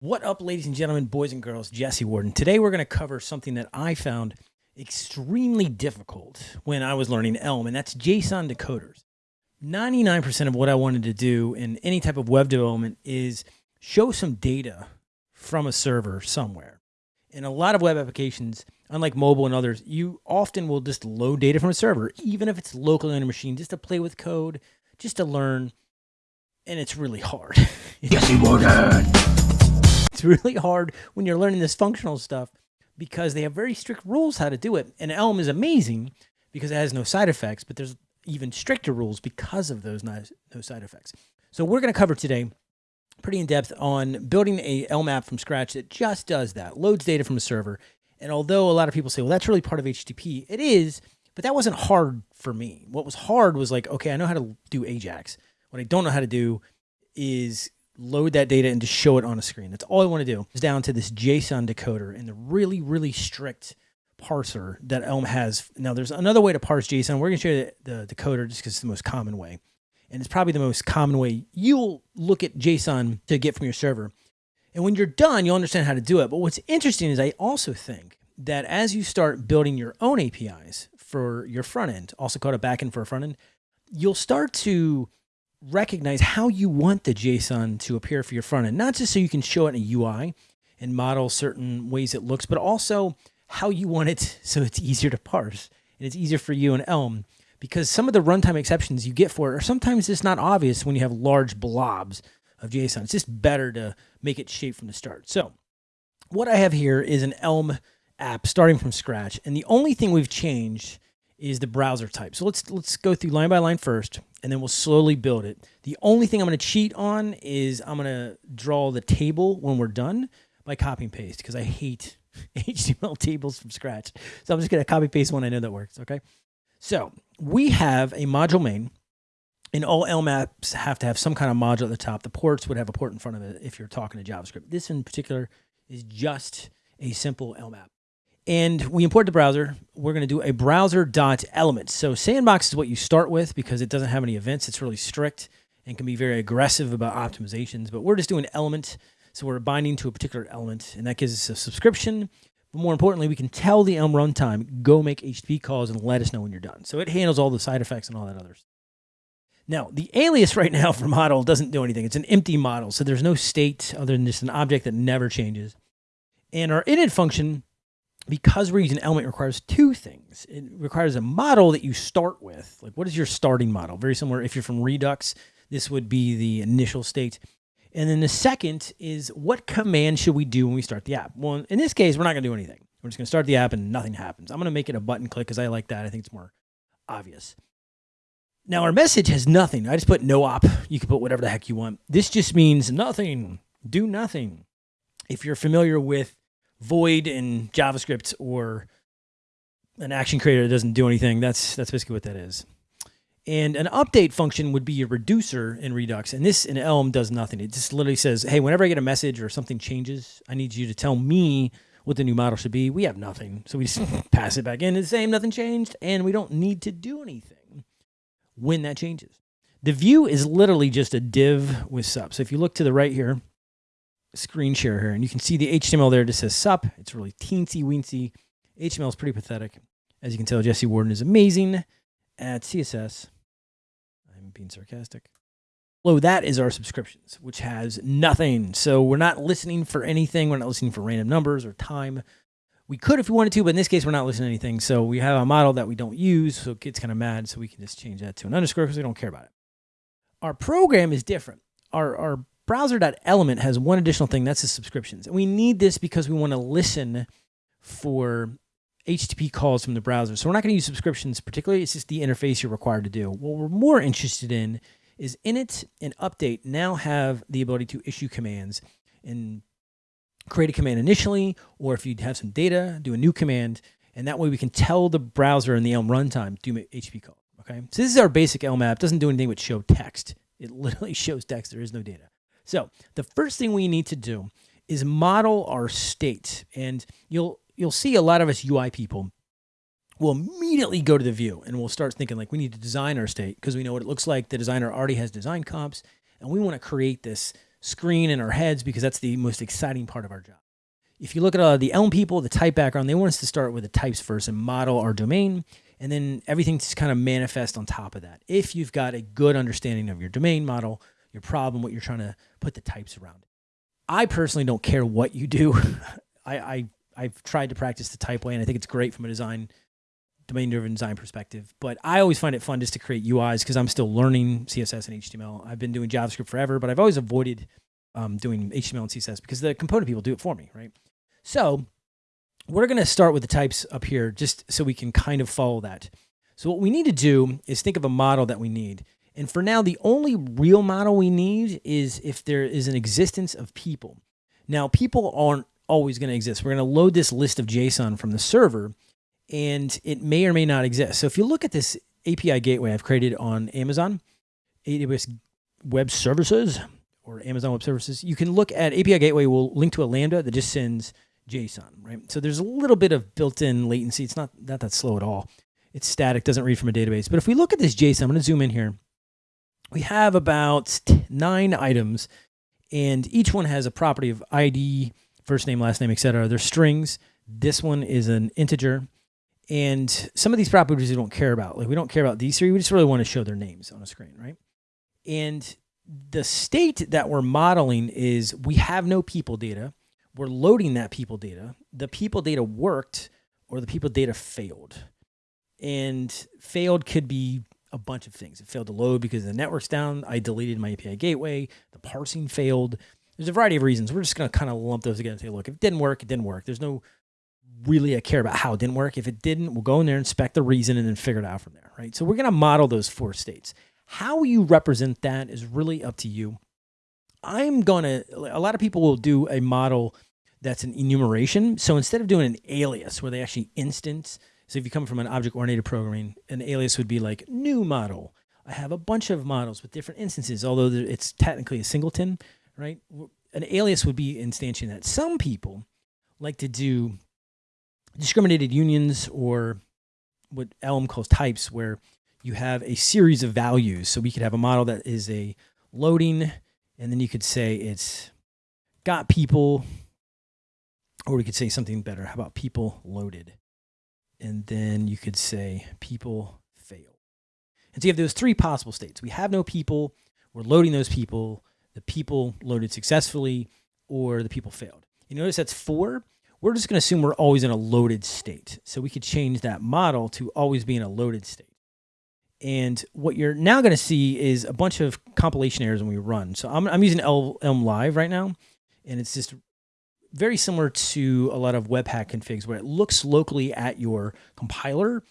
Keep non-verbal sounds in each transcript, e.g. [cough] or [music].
What up, ladies and gentlemen, boys and girls? Jesse Warden. Today we're going to cover something that I found extremely difficult when I was learning Elm, and that's JSON decoders. 99% of what I wanted to do in any type of web development is show some data from a server somewhere. In a lot of web applications, unlike mobile and others, you often will just load data from a server, even if it's locally on a machine, just to play with code, just to learn. And it's really hard. [laughs] Jesse Warden. It's really hard when you're learning this functional stuff because they have very strict rules how to do it. And Elm is amazing because it has no side effects, but there's even stricter rules because of those no, side effects. So we're going to cover today pretty in depth on building a Elm app from scratch that just does that, loads data from a server. And although a lot of people say, well, that's really part of HTTP, it is, but that wasn't hard for me. What was hard was like, okay, I know how to do Ajax. What I don't know how to do is load that data and just show it on a screen. That's all I want to do. It's down to this JSON decoder and the really, really strict parser that Elm has. Now, there's another way to parse JSON. We're going to show you the, the decoder just because it's the most common way. And it's probably the most common way you'll look at JSON to get from your server. And when you're done, you'll understand how to do it. But what's interesting is I also think that as you start building your own APIs for your front end, also called a backend for a front end, you'll start to recognize how you want the JSON to appear for your front end, not just so you can show it in a UI and model certain ways it looks, but also how you want it [laughs] so it's easier to parse and it's easier for you in Elm because some of the runtime exceptions you get for it are sometimes just not obvious when you have large blobs of JSON. It's just better to make it shape from the start. So what I have here is an Elm app starting from scratch. And the only thing we've changed is the browser type. So let's let's go through line by line first, and then we'll slowly build it. The only thing I'm going to cheat on is I'm going to draw the table when we're done by copy and paste because I hate [laughs] HTML tables from scratch. So I'm just going to copy paste one I know that works. Okay. So we have a module main, and all Elm apps have to have some kind of module at the top. The ports would have a port in front of it if you're talking to JavaScript. This in particular is just a simple Elm app and we import the browser. We're going to do a browser.element. So sandbox is what you start with because it doesn't have any events. It's really strict and can be very aggressive about optimizations, but we're just doing element. So we're binding to a particular element and that gives us a subscription. But more importantly, we can tell the Elm runtime, go make HTTP calls and let us know when you're done. So it handles all the side effects and all that others. Now, the alias right now for model doesn't do anything. It's an empty model. So there's no state other than just an object that never changes. And our init function because we're using element requires two things. It requires a model that you start with. Like what is your starting model? Very similar. If you're from Redux, this would be the initial state. And then the second is what command should we do when we start the app? Well, in this case, we're not going to do anything. We're just going to start the app and nothing happens. I'm going to make it a button click because I like that. I think it's more obvious. Now our message has nothing. I just put no op. You can put whatever the heck you want. This just means nothing. Do nothing. If you're familiar with void in JavaScript or an action creator that doesn't do anything. That's that's basically what that is. And an update function would be a reducer in Redux. And this in Elm does nothing. It just literally says, hey, whenever I get a message or something changes, I need you to tell me what the new model should be. We have nothing. So we just [laughs] pass it back in. It's the same, nothing changed. And we don't need to do anything when that changes. The view is literally just a div with sub. So if you look to the right here, screen share here, and you can see the HTML there just says sup. It's really teensy weensy. HTML is pretty pathetic. As you can tell, Jesse Warden is amazing at CSS. I'm being sarcastic. Below that is our subscriptions, which has nothing. So we're not listening for anything. We're not listening for random numbers or time. We could if we wanted to, but in this case, we're not listening to anything. So we have a model that we don't use. So it gets kind of mad. So we can just change that to an underscore because we don't care about it. Our program is different. Our, our browser.element has one additional thing, that's the subscriptions. And we need this because we want to listen for HTTP calls from the browser. So we're not going to use subscriptions particularly. It's just the interface you're required to do. What we're more interested in is init and update now have the ability to issue commands and create a command initially, or if you have some data, do a new command. And that way we can tell the browser in the Elm runtime, do HTTP call. Okay. So this is our basic Elm app. Doesn't do anything but show text. It [laughs] literally shows text. There is no data. So the first thing we need to do is model our state. And you'll you'll see a lot of us UI people will immediately go to the view and we'll start thinking like we need to design our state because we know what it looks like. The designer already has design comps and we want to create this screen in our heads because that's the most exciting part of our job. If you look at uh, the Elm people, the type background, they want us to start with the types first and model our domain, and then everything just kind of manifest on top of that. If you've got a good understanding of your domain model, your problem, what you're trying to put the types around. I personally don't care what you do. [laughs] I, I I've tried to practice the type way, and I think it's great from a design domain driven design perspective. But I always find it fun just to create UIs because I'm still learning CSS and HTML. I've been doing JavaScript forever, but I've always avoided um, doing HTML and CSS because the component people do it for me, right? So we're going to start with the types up here just so we can kind of follow that. So what we need to do is think of a model that we need. And for now, the only real model we need is if there is an existence of people. Now, people aren't always going to exist. We're going to load this list of JSON from the server, and it may or may not exist. So if you look at this API gateway I've created on Amazon, AWS Web Services, or Amazon Web Services, you can look at API gateway will link to a Lambda that just sends JSON, right? So there's a little bit of built-in latency. It's not, not that slow at all. It's static, doesn't read from a database. But if we look at this JSON, I'm going to zoom in here. We have about nine items, and each one has a property of ID, first name, last name, etc. They're strings. This one is an integer. And some of these properties we don't care about. Like we don't care about these three. We just really want to show their names on a screen, right? And the state that we're modeling is we have no people data we're loading that people data. The people data worked or the people data failed. And failed could be a bunch of things. It failed to load because the network's down. I deleted my API gateway. The parsing failed. There's a variety of reasons. We're just going to kind of lump those together and say, look, if it didn't work, it didn't work. There's no really a care about how it didn't work. If it didn't, we'll go in there, inspect the reason, and then figure it out from there, right? So we're going to model those four states. How you represent that is really up to you. I'm going to, a lot of people will do a model that's an enumeration. So instead of doing an alias where they actually instance, so if you come from an object-oriented programming, an alias would be like new model. I have a bunch of models with different instances, although it's technically a singleton, right? An alias would be instantiating that. Some people like to do discriminated unions or what Elm calls types, where you have a series of values. So we could have a model that is a loading, and then you could say it's got people or we could say something better. How about people loaded? And then you could say people fail. And so you have those three possible states. We have no people. We're loading those people. The people loaded successfully or the people failed. You notice that's four. We're just going to assume we're always in a loaded state. So we could change that model to always be in a loaded state. And what you're now going to see is a bunch of compilation errors when we run. So I'm, I'm using Elm Live right now, and it's just very similar to a lot of Webpack configs where it looks locally at your compiler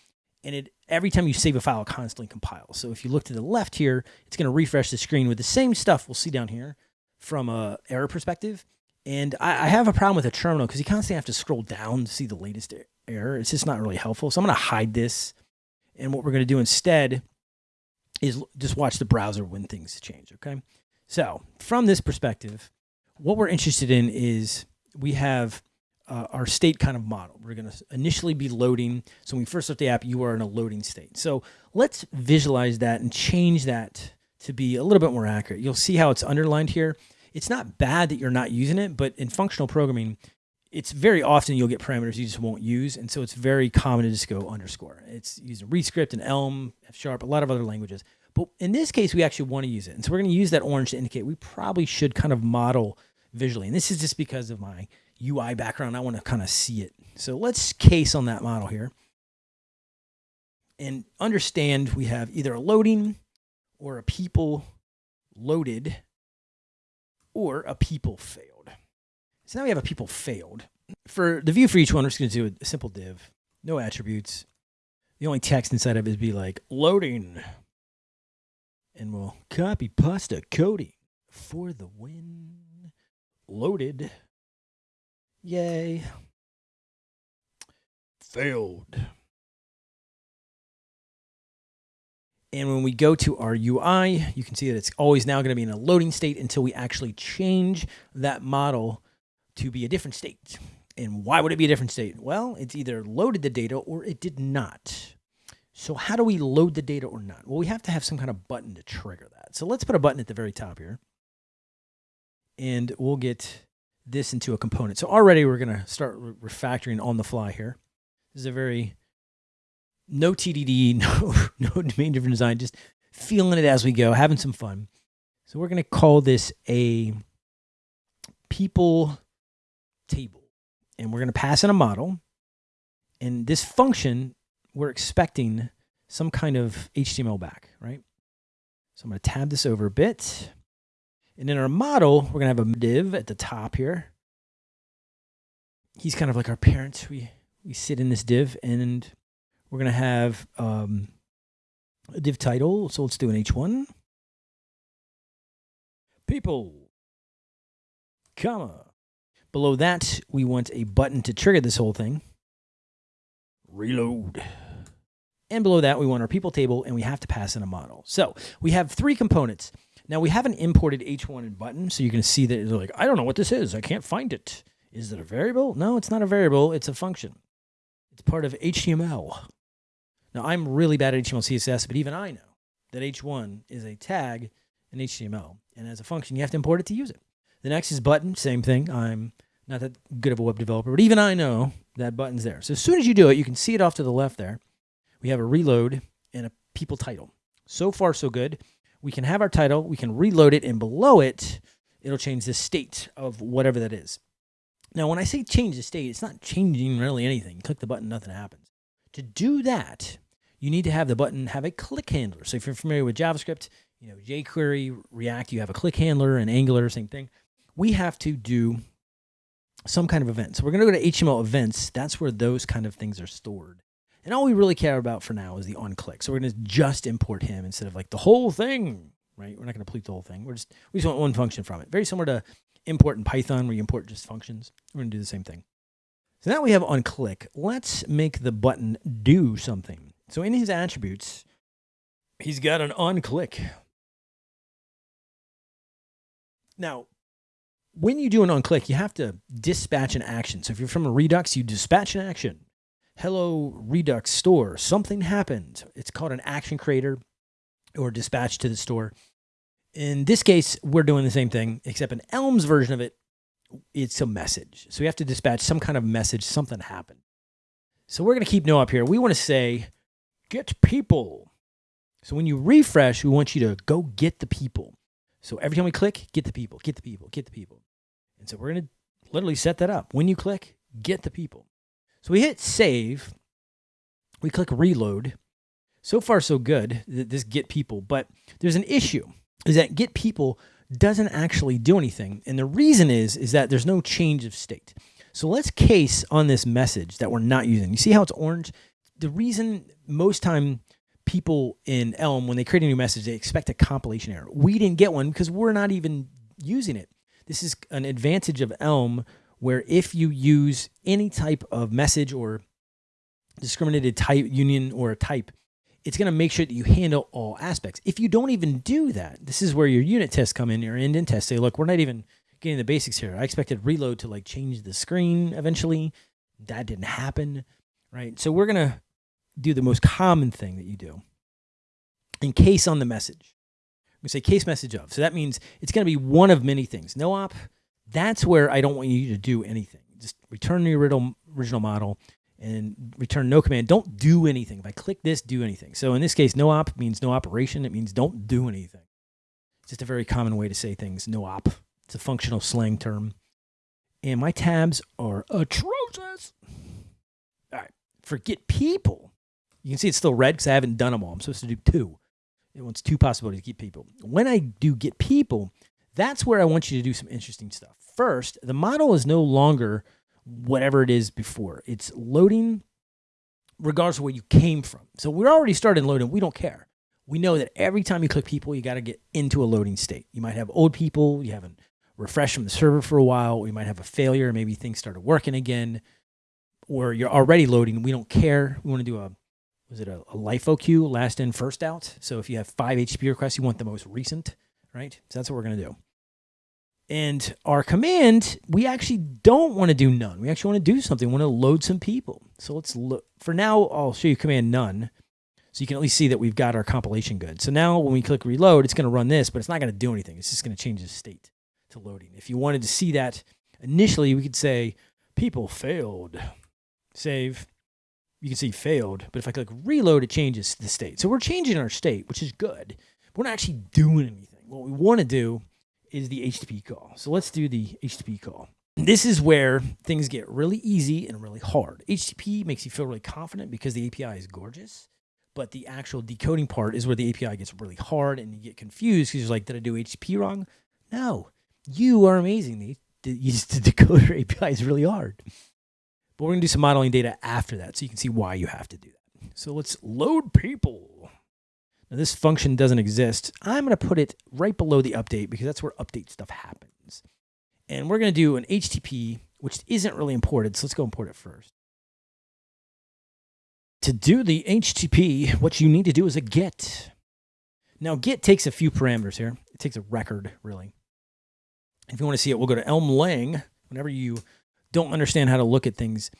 and it every time you save a file, it constantly compiles. So if you look to the left here, it's going to refresh the screen with the same stuff we'll see down here from a error perspective. And I, I have a problem with a terminal because you constantly have to scroll down to see the latest error. It's just not really helpful. So I'm going to hide this. And what we're going to do instead is just watch the browser when things change, okay? So from this perspective, what we're interested in is we have uh, our state kind of model. We're going to initially be loading. So when we first start the app, you are in a loading state. So let's visualize that and change that to be a little bit more accurate. You'll see how it's underlined here. It's not bad that you're not using it, but in functional programming, it's very often you'll get parameters you just won't use. And so it's very common to just go underscore. It's using ReScript and Elm, F Sharp, a lot of other languages. But in this case, we actually want to use it. And so we're going to use that orange to indicate we probably should kind of model visually. And this is just because of my UI background. I want to kind of see it. So let's case on that model here and understand we have either a loading or a people loaded or a people failed. So now we have a people failed. For the view for each one, we're just going to do a simple div, no attributes. The only text inside of it is be like loading. And we'll copy pasta coding for the win loaded. Yay. Failed. And when we go to our UI, you can see that it's always now going to be in a loading state until we actually change that model to be a different state. And why would it be a different state? Well, it's either loaded the data or it did not. So how do we load the data or not? Well, we have to have some kind of button to trigger that. So let's put a button at the very top here. And we'll get this into a component. So already we're going to start re- refactoring on the fly here. This is a very no TDD, [laughs] no no domain driven design, just feeling it as we go, having some fun. So we're going to call this a people table, and we're going to pass in a model. And this function, we're expecting some kind of HTML back, right? So I'm going to tab this over a bit. And in our model, we're going to have a div at the top here. He's kind of like our parents. We we sit in this div, and we're going to have um, a div title. So let's do an H1. People, comma. Below that, we want a button to trigger this whole thing. Reload. And below that, we want our people table, and we have to pass in a model. So we have three components. Now we haven't imported H1 and button, so you can see that it's like, I don't know what this is. I can't find it. Is it a variable? No, it's not a variable. It's a function. It's part of HTML. Now I'm really bad at HTML CSS, but even I know that H1 is a tag in HTML, and as a function, you have to import it to use it. The next is button, same thing. I'm not that good of a web developer, but even I know that button's there. So as soon as you do it, you can see it off to the left there. We have a reload and a people title. So far, so good. We can have our title, we can reload it, and below it, it'll change the state of whatever that is. Now, when I say change the state, it's not changing really anything. Click the button, nothing happens. To do that, you need to have the button have a click handler. So if you're familiar with JavaScript, you know, jQuery, React, you have a click handler and Angular, same thing. We have to do some kind of event. So we're going to go to HTML events. That's where those kind of things are stored. And all we really care about for now is the on click. So we're going to just import him instead of like the whole thing, right? We're not going to complete the whole thing. We're just, we just want one function from it. Very similar to import in Python where you import just functions. We're going to do the same thing. So now we have on click. Let's make the button do something. So in his attributes, he's got an on click. Now, when you do an on click, you have to dispatch an action. So if you're from a Redux, you dispatch an action. Hello, Redux store, something happened. It's called an action creator or dispatch to the store. In this case, we're doing the same thing, except in Elm's version of it, it's a message. So we have to dispatch some kind of message, something happened. So we're going to keep no op here. We want to say, get people. So when you refresh, we want you to go get the people. So every time we click, get the people, get the people, get the people. And so we're going to literally set that up. When you click, get the people. So we hit save. We click reload. So far, so good, this get people. But there's an issue is that get people doesn't actually do anything. And the reason is, is that there's no change of state. So let's case on this message that we're not using. You see how it's orange? The reason most time people in Elm, when they create a new message, they expect a compilation error. We didn't get one because we're not even using it. This is an advantage of Elm where if you use any type of message or discriminated type union or type, it's going to make sure that you handle all aspects. If you don't even do that, this is where your unit tests come in, your indent tests say, look, we're not even getting the basics here. I expected reload to like change the screen eventually. That didn't happen, right? So we're going to do the most common thing that you do in case on the message. We say case message of. So that means it's going to be one of many things. No op, that's where I don't want you to do anything. Just return the original, original model and return no command. Don't do anything. If I click this, do anything. So in this case, no op means no operation. It means don't do anything. It's just a very common way to say things, no op. It's a functional slang term. And my tabs are atrocious. All right, forget people. You can see it's still red because I haven't done them all. I'm supposed to do two. It wants two possibilities to get people. When I do get people, that's where I want you to do some interesting stuff. First, the model is no longer whatever it is before. It's loading regardless of where you came from. So we're already started loading. We don't care. We know that every time you click people, you got to get into a loading state. You might have old people, you haven't refreshed from the server for a while, you might have a failure, maybe things started working again, or you're already loading. We don't care. We want to do a was it a, a LIFO queue, last in, first out? So if you have five HTTP requests, you want the most recent, right? So that's what we're going to do. And our command, we actually don't want to do none. We actually want to do something. We want to load some people. So let's look. For now, I'll show you command none. So you can at least see that we've got our compilation good. So now when we click reload, it's going to run this, but it's not going to do anything. It's just going to change the state. to loading. If you wanted to see that initially, we could say people failed. Save. You can see failed, but if I click reload, it changes the state. So we're changing our state, which is good. We're not actually doing anything. What we want to do is the HTTP call. So let's do the HTTP call. This is where things get really easy and really hard. HTTP makes you feel really confident because the API is gorgeous, but the actual decoding part is where the API gets really hard and you get confused because you're like, did I do HTTP wrong? No, you are amazing. The, the, [laughs] the decoder API is really hard. But we're to do some modeling data after that so you can see why you have to do that. So let's load people. Now this function doesn't exist. I'm going to put it right below the update because that's where update stuff happens. And we're going to do an HTTP, which isn't really imported. So let's go import it first. To do the HTTP, what you need to do is a get. Now, get takes a few parameters here. It takes a record, really. If you want to see it, we'll go to Elm Lang. Whenever you don't understand how to look at things,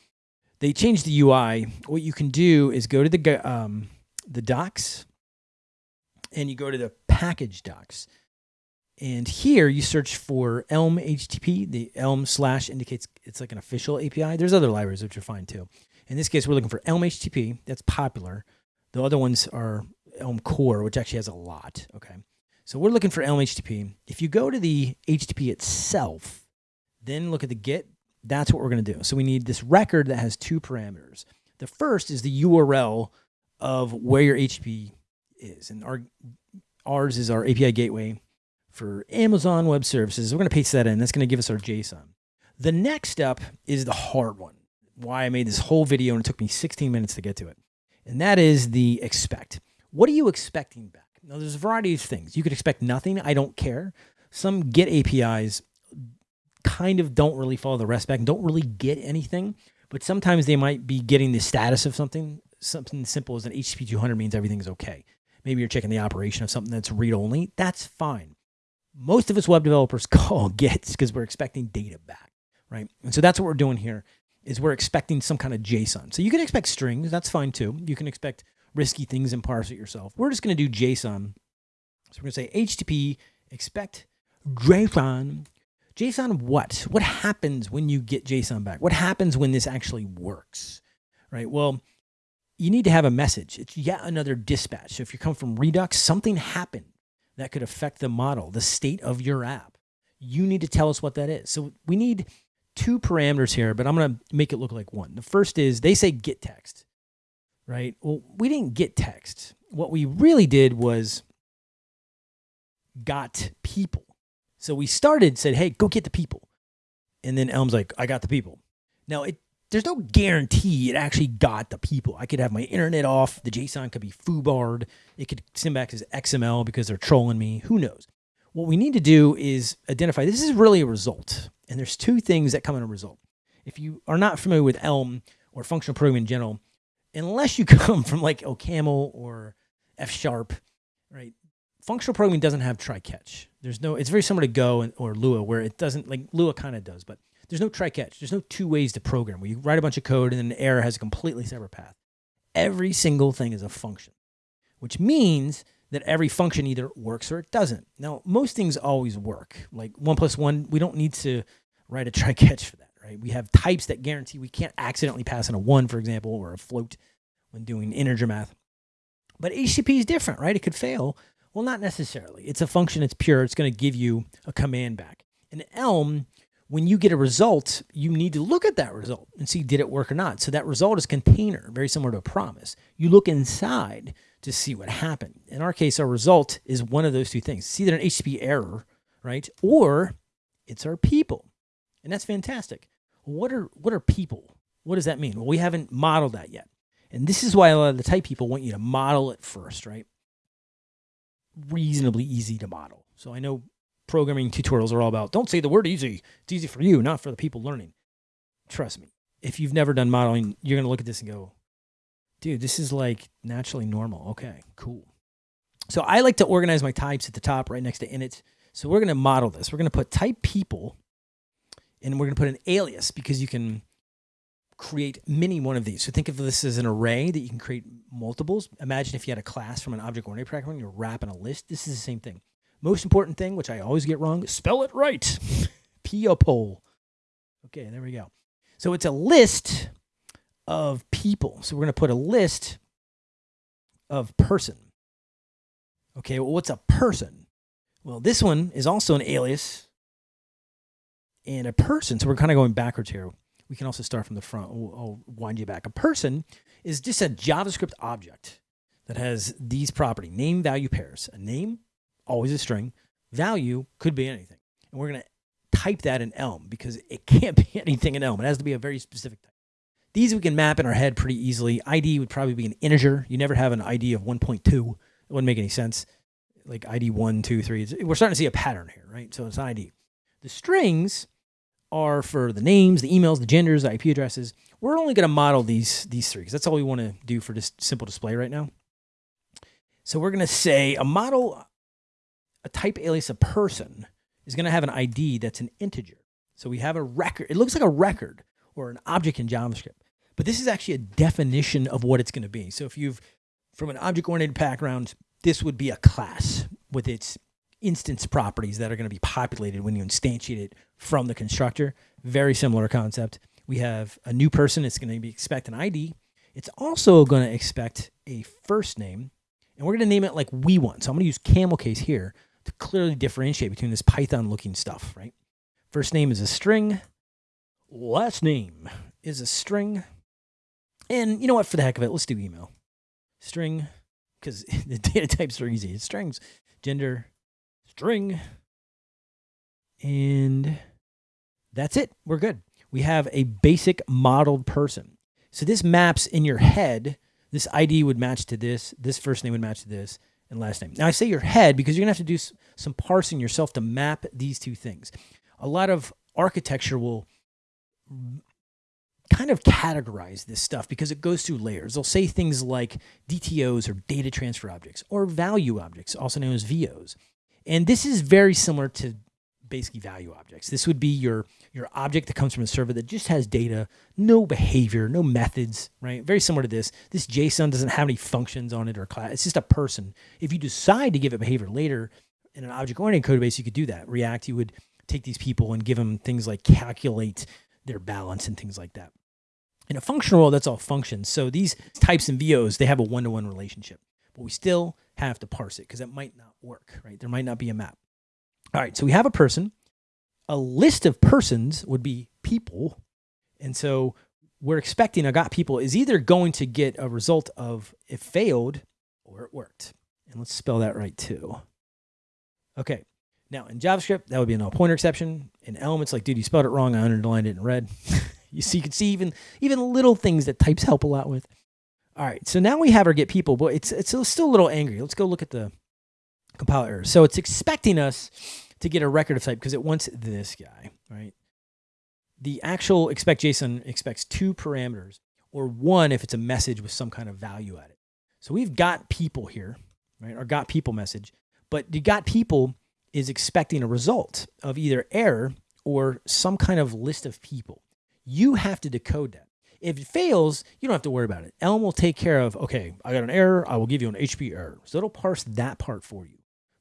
they changed the UI. What you can do is go to the um, the docs, and you go to the package docs. And here you search for Elm HTTP. The Elm slash indicates it's like an official API. There's other libraries which are fine too. In this case, we're looking for Elm HTTP. That's popular. The other ones are Elm Core, which actually has a lot. Okay. So we're looking for Elm HTTP. If you go to the HTTP itself, then look at the get, that's what we're going to do. So we need this record that has two parameters. The first is the URL of where your HTTP is. And our ours is our API gateway for Amazon Web Services. We're going to paste that in. That's going to give us our JSON. The next step is the hard one. Why I made this whole video and it took me 16 minutes to get to it. And that is the expect. What are you expecting back? Now, there's a variety of things. You could expect nothing. I don't care. Some GET APIs kind of don't really follow the rest back and don't really get anything. But sometimes they might be getting the status of something. Something simple as an HTTP 200 means everything's okay. Maybe you're checking the operation of something that's read only. That's fine most of us web developers [laughs] call gets because we're expecting data back, right? And so that's what we're doing here is we're expecting some kind of JSON. So you can expect strings, that's fine too. You can expect risky things and parse it yourself. We're just going to do JSON. So we're going to say HTTP expect JSON. JSON what? What happens when you get JSON back? What happens when this actually works? Right? Well, you need to have a message. It's yet another dispatch. So if you come from Redux, something happened that could affect the model, the state of your app. You need to tell us what that is. So we need two parameters here, but I'm going to make it look like one. The first is they say get text, right? Well, we didn't get text. What we really did was got people. So we started, said, hey, go get the people. And then Elm's like, I got the people. Now, it there's no guarantee it actually got the people. I could have my internet off. The JSON could be foobarred. It could send back as XML because they're trolling me. Who knows? What we need to do is identify this is really a result. And there's two things that come in a result. If you are not familiar with Elm or functional programming in general, unless you [laughs] come from like OCaml or F sharp, right? Functional programming doesn't have try catch. There's no, it's very similar to Go or Lua where it doesn't like Lua kind of does, but there's no try catch. There's no two ways to program where you write a bunch of code and then the error has a completely separate path. Every single thing is a function, which means that every function either works or it doesn't. Now, most things always work. Like one plus one, we don't need to write a [laughs] try catch for that, right? We have types that guarantee we can't accidentally pass in a one, for example, or a float when doing integer math. But HTTP is different, right? It could fail. Well, not necessarily. It's a function, it's pure, it's going to give you a command back. In Elm, when you get a result, you need to look at that result and see did it work or not. So that result is container, very similar to a promise. You look inside to see what happened. In our case, our result is one of those two things. It's either an HTTP error, right? Or it's our people. And that's fantastic. What are what are people? What does that mean? Well, we haven't modeled that yet. And this is why a lot of the type people want you to model it first, right? Reasonably easy to model. So I know programming tutorials are all about. Don't say the word easy. It's easy for you, not for the people learning. Trust me. If you've never done modeling, you're going to look at this and go, dude, this is like naturally normal. Okay, cool. So I like to organize my types at the top right next to init. So we're going to model this. We're going to put type people and we're going to put an alias because you can create many one of these. So think of this as an array that you can create multiples. Imagine if you had a class from an object-oriented programming, you're wrapping a list. This is the same thing Most important thing, which I always get wrong, spell it right. [laughs] People. Okay, there we go. So it's a list of people. So we're going to put a list of person. Okay, well, what's a person? Well, this one is also an alias and a person. So we're kind of going backwards here. We can also start from the front. I'll, I'll wind you back. A person is just a JavaScript object that has these property name value pairs. A name, always a string. Value could be anything. And we're going to type that in Elm because it can't [laughs] be anything in Elm. It has to be a very specific type. These we can map in our head pretty easily. ID would probably be an integer. You never have an ID of 1.2. It wouldn't make any sense. Like ID 1, 2, 3. It's, we're starting to see a pattern here, right? So it's ID. The strings are for the names, the emails, the genders, the IP addresses. We're only going to model these these three because that's all we want to do for this simple display right now. So we're going to say a model, a type alias, a person is going to have an ID that's an integer. So we have a record. It looks like a record or an object in JavaScript, but this is actually a definition of what it's going to be. So if you've from an object-oriented background, this would be a class with its instance properties that are going to be populated when you instantiate it from the constructor. Very similar concept. We have a new person. It's going to be expect an ID. It's also going to expect a first name, and we're going to name it like we want. So I'm going to use camel case here clearly differentiate between this Python looking stuff, right? First name is a string. Last name is a string. And you know what? For the heck of it, let's do email. String, because [laughs] the data types are easy. It's strings, gender, string. And that's it. We're good. We have a basic modeled person. So this maps in your head. This ID would match to this. This first name would match to this and last name. Now I say your head because you're gonna have to do some parsing yourself to map these two things. A lot of architecture will kind of categorize this stuff because it goes through layers. They'll say things like DTOs or data transfer objects or value objects, also known as VOs. And this is very similar to basically value objects. This would be your your object that comes from a server that just has data, no behavior, no methods, right? Very similar to this. This JSON doesn't have any functions on it or class. It's just a person. If you decide to give it behavior later in an object-oriented code base, you could do that. React, you would take these people and give them things like calculate their balance and things like that. In a functional world, that's all functions. So these types and VOs, they have a one-to-one -one relationship, but we still have to parse it because it might not work, right? There might not be a map. All right, so we have a person. A list of persons would be people. And so we're expecting a got people is either going to get a result of it failed or it worked. And let's spell that right too. Okay. Now in JavaScript, that would be a null pointer exception. In Elm, it's like, dude, you spelled it wrong. I underlined it in red. [laughs] you see, you can see even even little things that types help a lot with. All right, so now we have our get people, but it's it's still a little angry. Let's go look at the compile error. So it's expecting us to get a record of type because it wants this guy, right? The actual expect JSON expects two parameters or one if it's a message with some kind of value at it. So we've got people here, right? Our got people message, but the got people is expecting a result of either error or some kind of list of people. You have to decode that. If it fails, you don't have to worry about it. Elm will take care of, okay, I got an error. I will give you an HTTP error. So it'll parse that part for you.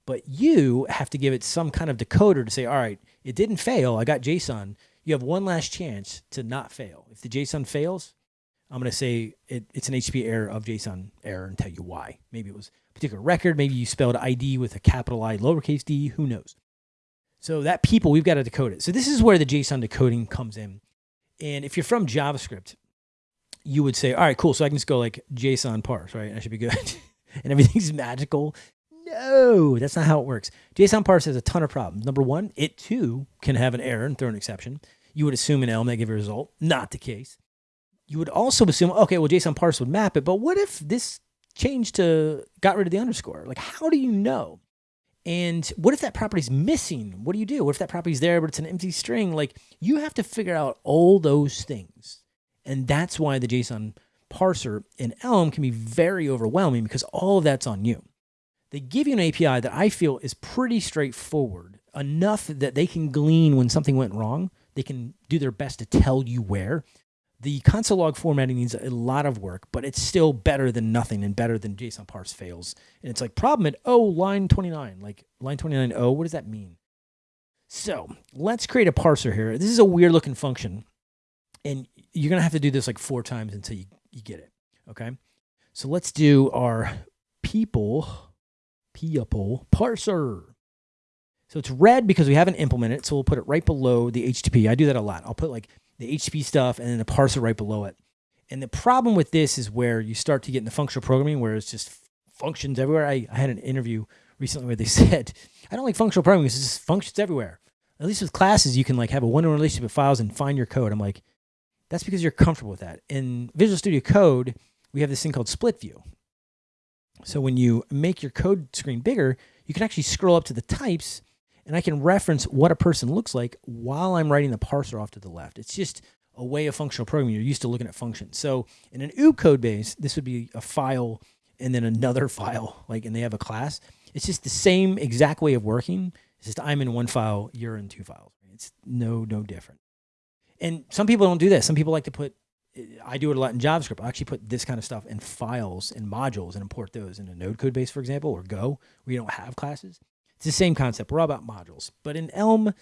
But you have to give it some kind of decoder to say, all right, it didn't fail. I got JSON. You have one last chance to not fail. If the JSON fails, I'm going to say it, it's an HTTP error of JSON error and tell you why. Maybe it was a particular record. Maybe you spelled ID with a capital I, lowercase d. Who knows? So that people, we've got to decode it. So this is where the JSON decoding comes in. And if you're from JavaScript, you would say, all right, cool. So I can just go like JSON parse, right? I should be good. [laughs] and everything's magical. No, that's not how it works. JSON parse has a ton of problems. Number one, it too can have an error and throw an exception. You would assume an Elm that give a result. Not the case. You would also assume, okay, well, JSON parse would map it, but what if this changed to got rid of the underscore? Like, how do you know? And what if that property is missing? What do you do? What if that property is there, but it's an empty string? Like, you have to figure out all those things and that's why the JSON parser in Elm can be very overwhelming because all of that's on you. They give you an API that I feel is pretty straightforward, enough that they can glean when something went wrong. They can do their best to tell you where. The console log formatting needs a lot of work, but it's still better than nothing and better than JSON parse fails. And it's like problem at oh line 29, like line 29 oh, what does that mean? So let's create a parser here. This is a weird looking function. And you're gonna have to do this like four times until you, you get it. Okay. So let's do our people people parser. So it's red because we haven't implemented it. So we'll put it right below the HTTP. I do that a lot. I'll put like the HTTP stuff and then the parser right below it. And the problem with this is where you start to get into functional programming where it's just functions everywhere. I, I had an interview recently where they said, I don't like functional programming because it's just functions everywhere. At least with classes, you can like have a one-to-one relationship with files and find your code. I'm like, that's because you're comfortable with that. In Visual Studio Code, we have this thing called split view. So when you make your code screen bigger, you can actually scroll up to the types and I can reference what a person looks like while I'm writing the parser off to the left. It's just a way of functional programming. You're used to looking at functions. So in an OO code base, this would be a file and then another [laughs] file, like, and they have a class. It's just the same exact way of working. It's just I'm in one file, you're in two files. It's no, no different. And some people don't do this. Some people like to put, I do it a lot in JavaScript. I actually put this kind of stuff in files and modules and import those in a node code base, for example, or Go, where you don't have classes. It's the same concept. We're all about modules. But in Elm,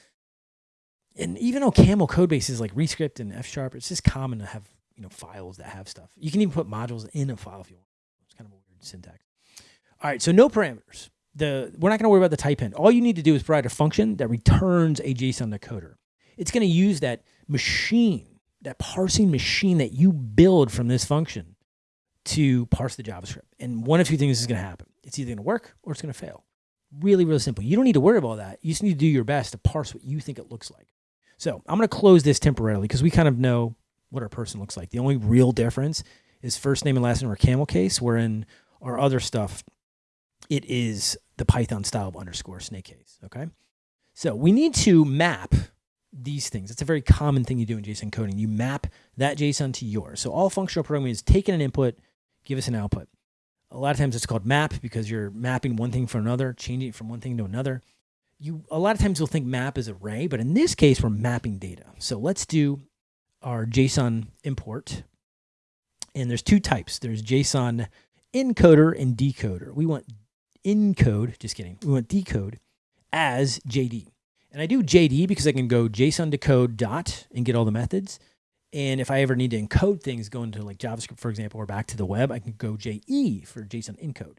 and even though Camel code bases like Rescript and F Sharp, it's just common to have you know files that have stuff. You can even put modules in a file if you want. It's kind of a weird syntax. All right, so no parameters. The we're not going to worry about the type end. All you need to do is provide a function that returns a JSON decoder. It's going to use that machine, that parsing machine that you build from this function to parse the JavaScript. And one of two things is going to happen. It's either going to work or it's going to fail. Really, really simple. You don't need to worry about that. You just need to do your best to parse what you think it looks like. So I'm going to close this temporarily because we kind of know what our person looks like. The only real difference is first name and last name are camel case, where in our other stuff, it is the Python style of underscore snake case. Okay. So we need to map these things. It's a very common thing you do in JSON coding. You map that JSON to yours. So all functional programming is taking an input, give us an output. A lot of times it's called map because you're mapping one thing for another, changing it from one thing to another. You a lot of times you'll think map is array, but in this case we're mapping data. So let's do our JSON import. And there's two types. There's JSON encoder and decoder. We want encode, just kidding. We want decode as JD. And I do JD because I can go JSON decode dot and get all the methods. And if I ever need to encode things, go into like JavaScript, for example, or back to the web, I can go JE for JSON encode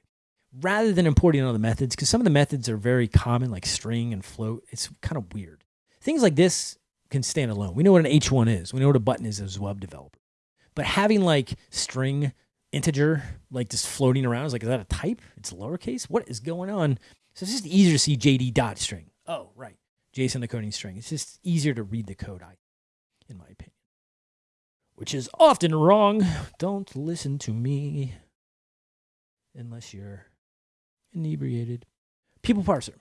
rather than importing all the methods, because some of the methods are very common, like string and float. It's kind of weird. Things like this can stand alone. We know what an H1 is. We know what a button is as a web developer. But having like string, integer, like just floating around is like, is that a type? It's lowercase? What is going on? So it's just easier to see JD dot string. Oh, right. JSON decoding string. It's just easier to read the code, I, in my opinion which is often wrong. Don't listen to me unless you're inebriated. People parser.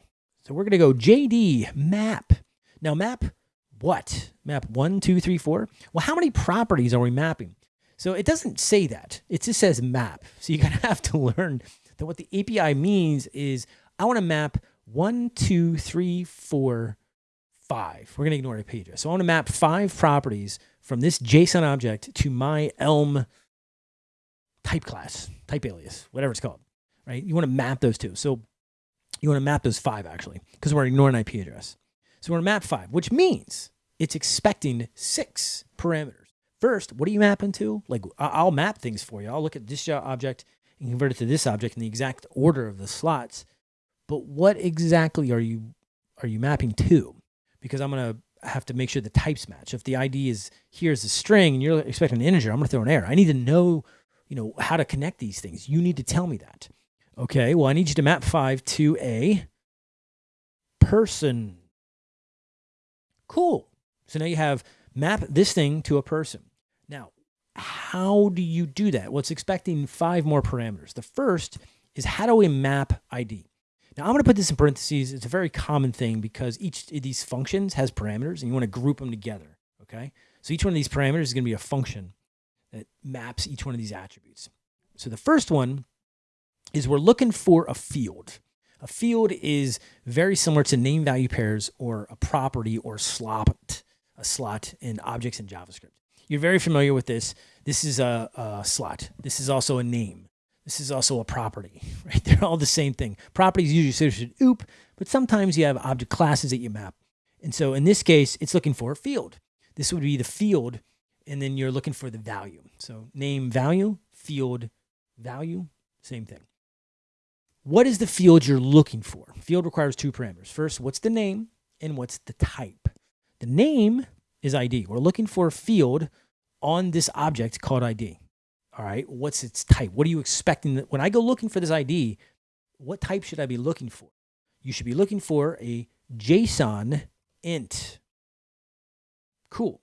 So we're going to go JD map. Now, map what? Map one, two, three, four? Well, how many properties are we mapping? So it doesn't say that. It just says map. So you're going to have to learn that what the API means is I want to map one, two, three, four, five. We're going to ignore page. So I want to map five properties from this JSON object to my Elm type class, type alias, whatever it's called, right? You want to map those two. So you want to map those five actually, because we're ignoring IP address. So we're going to map five, which means it's expecting six parameters. First, what are you mapping to? Like I'll map things for you. I'll look at this object and convert it to this object in the exact order of the slots. But what exactly are you are you mapping to? Because I'm going to have to make sure the types match. If the ID is here's a string and you're expecting an integer, I'm going to throw an error. I need to know, you know, how to connect these things. You need to tell me that. Okay, well, I need you to map five to a person. Cool. So now you have map this thing to a person. Now, how do you do that? Well, it's expecting five more parameters. The first is how do we map ID? Now I'm going to put this in parentheses. It's a very common thing because each of these functions has parameters and you want to group them together. Okay. So each one of these parameters is going to be a function that maps each one of these attributes. So the first one is we're looking for a field. A field is very similar to name value pairs or a property or slot, a slot in objects in JavaScript. You're very familiar with this. This is a, a slot. This is also a name. This is also a property, [laughs] right? They're all the same thing. Properties usually associated with OOP, but sometimes you have object classes that you map. And so in this case, it's looking for a field. This would be the field, and then you're looking for the value. So name value, field value, same thing. What is the field you're looking for? Field requires two parameters. First, what's the name and what's the type? The name is ID. We're looking for a field on this object called ID. All right, what's its type? What are you expecting? When I go looking for this ID, what type should I be looking for? You should be looking for a JSON int. Cool.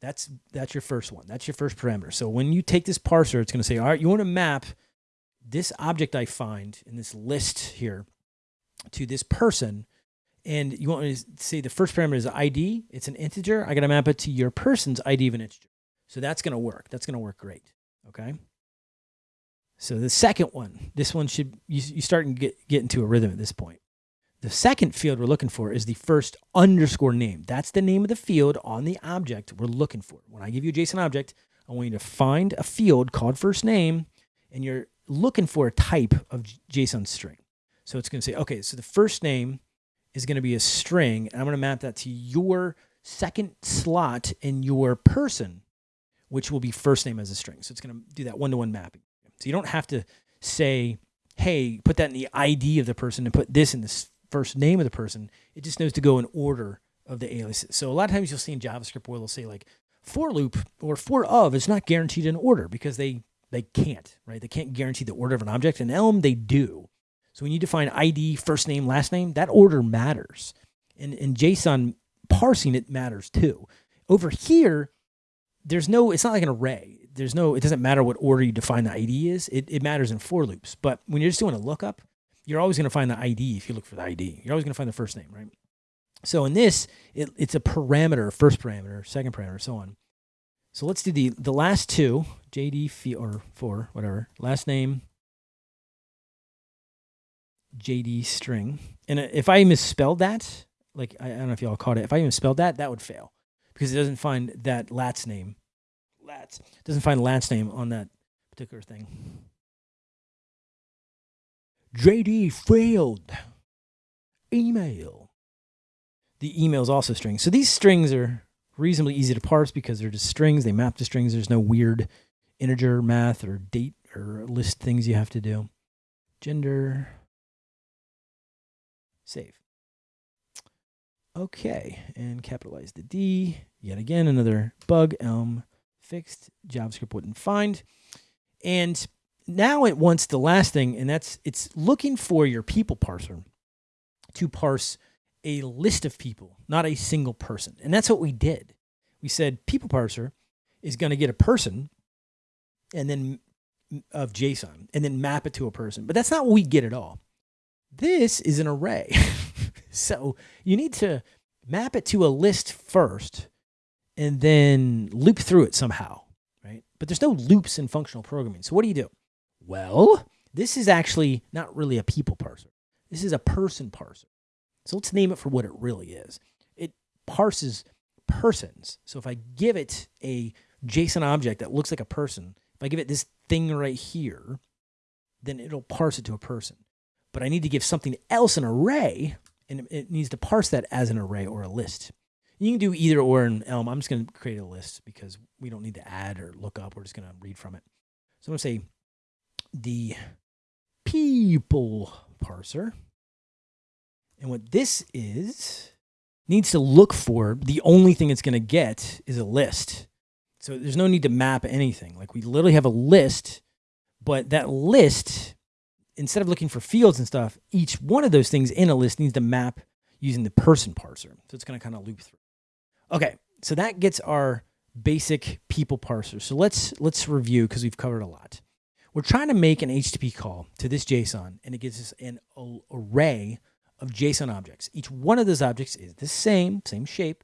That's that's your first one. That's your first parameter. So when you take this parser, it's going to say, all right, you want to map this object I find in this list here to this person. And you want me to say the first parameter is ID. It's an integer. I got to map it to your person's ID of an integer. So that's going to work. That's going to work great. Okay. So the second one, this one should, you, you start to get, get into a rhythm at this point. The second field we're looking for is the first underscore name. That's the name of the field on the object we're looking for. When I give you a JSON object, I want you to find a field called first name, and you're looking for a type of JSON string. So it's going to say, okay, so the first name is going to be a string, and I'm going to map that to your second slot in your person, which will be first name as a string. So it's going to do that one-to-one mapping. So you don't have to say, hey, put that in the ID of the person and put this in the first name of the person. It just knows to go in order of the aliases. So a lot of times you'll see in JavaScript where they'll say like for loop or for of is not guaranteed in order because they they can't, right? They can't guarantee the order of an object. In Elm, they do. So when you define ID, first name, last name, that order matters. And in JSON, parsing it matters too. Over here, there's no, it's not like an array. There's no, it doesn't matter what order you define the ID is. It, it matters in for loops. But when you're just doing a lookup, you're always going to find the ID if you look for the ID. You're always going to find the first name, right? So in this, it, it's a parameter, first parameter, second parameter, so on. So let's do the the last two, JD or four, whatever. Last name, JD string. And if I misspelled that, like I, I don't know if y'all caught it, if I misspelled that, that would fail because it doesn't find that Lat's name. Lat's doesn't find Lat's name on that particular thing. JD failed. Email. The email is also strings. So these strings are reasonably easy to parse because they're just strings. They map to strings. There's no weird integer math or date or list things you have to do. Gender. Save. Okay, and capitalize the D. Yet again, another bug Elm fixed. JavaScript wouldn't find. And now it wants the last thing, and that's it's looking for your people parser to parse a list of people, not a single person. And that's what we did. We said people parser is going to get a person and then of JSON and then map it to a person. But that's not what we get at all. This is an array. [laughs] so you need to map it to a list first and then loop through it somehow, right? But there's no loops in functional programming. So what do you do? Well, this is actually not really a people parser. This is a person parser. So let's name it for what it really is. It parses persons. So if I give it a JSON object that looks like a person, if I give it this thing right here, then it'll parse it to a person. But I need to give something else an array, and it needs to parse that as an array or a list. You can do either or in Elm. I'm just going to create a list because we don't need to add or look up. We're just going to read from it. So I'm going to say the people parser. And what this is needs to look for the only thing it's going to get is a list. So there's no need to map anything. Like we literally have a list, but that list, instead of looking for fields and stuff, each one of those things in a list needs to map using the person parser. So it's going to kind of loop through. Okay, so that gets our basic people parser. So let's let's review because we've covered a lot. We're trying to make an HTTP call to this JSON, and it gives us an array of JSON objects. Each one of those objects is the same, same shape,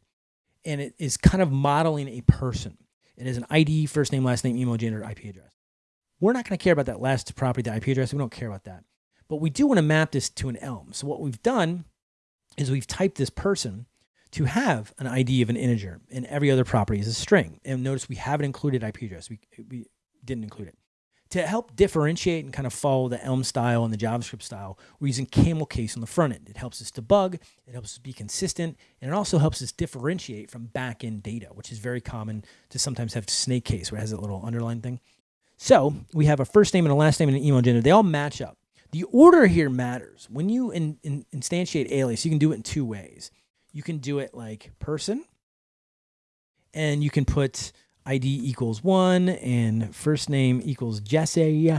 and it is kind of modeling a person. It is an ID, first name, last name, email, gender, IP address. We're not going to care about that last property, the IP address. We don't care about that. But we do want to map this to an Elm. So what we've done is we've typed this person to have an ID of an integer and every other property is a string. And notice we haven't included IP address. We, we didn't include it. To help differentiate and kind of follow the Elm style and the JavaScript style, we're using camel case on the front end. It helps us debug, it helps us be consistent, and it also helps us differentiate from back end data, which is very common to sometimes have snake case where it has that little underline thing. So we have a first name and a last name and an email gender. They all match up. The order here matters. When you in, in, instantiate alias, you can do it in two ways. You can do it like person, and you can put ID equals one and first name equals Jesse.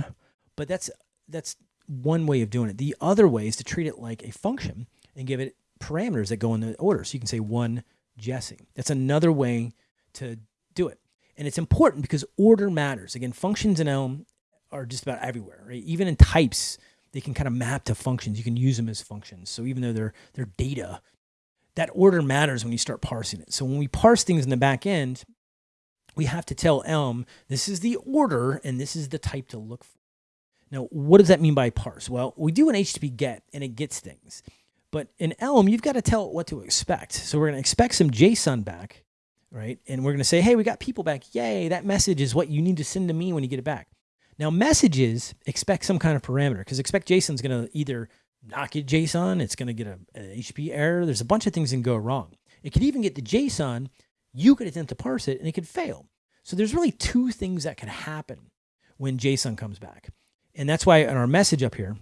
But that's that's one way of doing it. The other way is to treat it like a function and give it parameters that go in the order. So you can say one Jesse. That's another way to do it. And it's important because order matters. Again, functions in Elm are just about everywhere, right? Even in types, they can kind of map to functions. You can use them as functions. So even though they're they're data, that order matters when you start parsing it. So when we parse things in the back end, we have to tell Elm this is the order and this is the type to look for. Now, what does that mean by parse? Well, we do an HTTP get and it gets things. But in Elm, you've got to tell it what to expect. So we're going to expect some JSON back, right? And we're going to say, hey, we got people back. Yay, that message is what you need to send to me when you get it back. Now, messages expect some kind of parameter because expect JSON is going to either not get JSON, it's going to get a, an HTTP error. There's a bunch of things that can go wrong. It could even get the JSON you could attempt to parse it and it could fail. So there's really two things that can happen when JSON comes back. And that's why in our message up here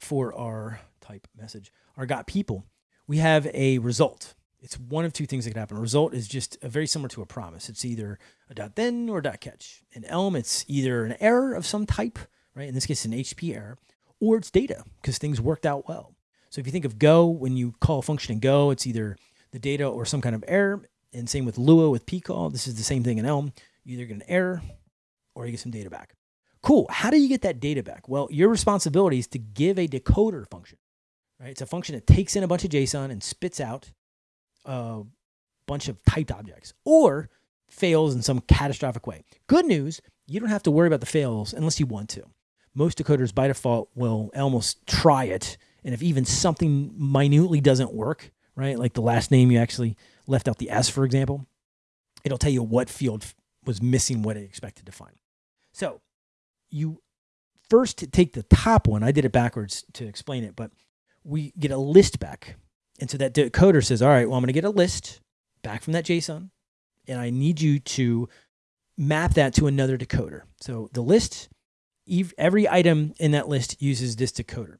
for our type message, our got people, we have a result. It's one of two things that can happen. A result is just very similar to a promise. It's either a dot then or a dot catch. In Elm, it's either an error of some type, right? In this case, an HTTP error, or it's data because things worked out well. So if you think of Go, when you call a function in Go, it's either the data or some kind of error. And same with Lua with pcall. This is the same thing in Elm. You either get an error or you get some data back. Cool. How do you get that data back? Well, your responsibility is to give a decoder function. Right? It's a function that takes in a bunch of JSON and spits out a bunch of typed objects or fails in some catastrophic way. Good news, you don't have to worry about the fails unless you want to. Most decoders by default will almost try it. And if even something minutely doesn't work, right? Like the last name you actually left out the S, for example, it'll tell you what field was missing what it expected to find. So you first take the top one. I did it backwards to explain it, but we get a list back. And so that decoder says, all right, well, I'm going to get a list back from that JSON, and I need you to map that to another decoder. So the list, every item in that list uses this decoder.